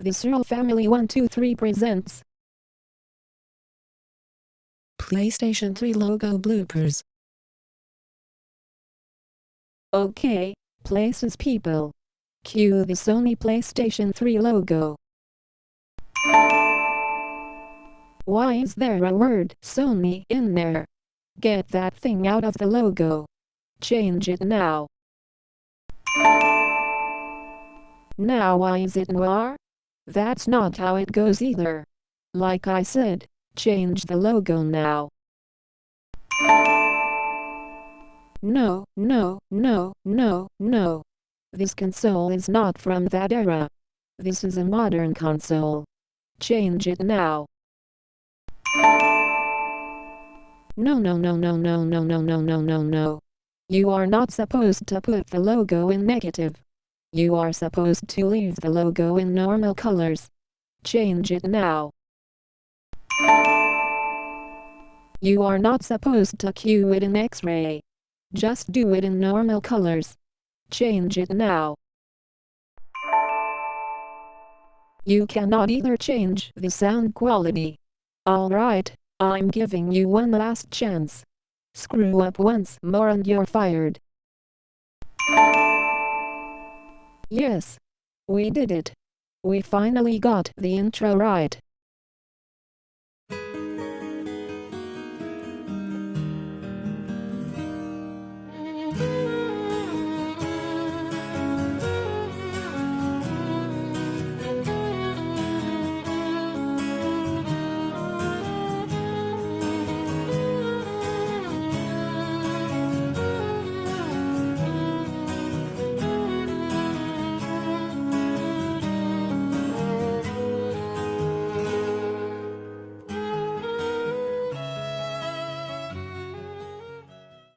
The Searle Family 123 presents PlayStation 3 logo bloopers. Okay, places people. Cue the Sony PlayStation 3 logo. Why is there a word Sony in there? Get that thing out of the logo. Change it now. Now why is it noir? That's not how it goes either. Like I said, change the logo now. No, no, no, no, no. This console is not from that era. This is a modern console. Change it now. No, no, no, no, no, no, no, no, no, no, no. You are not supposed to put the logo in negative. You are supposed to leave the logo in normal colors. Change it now. You are not supposed to cue it in X-ray. Just do it in normal colors. Change it now. You cannot either change the sound quality. Alright, I'm giving you one last chance. Screw up once more and you're fired. Yes. We did it. We finally got the intro right.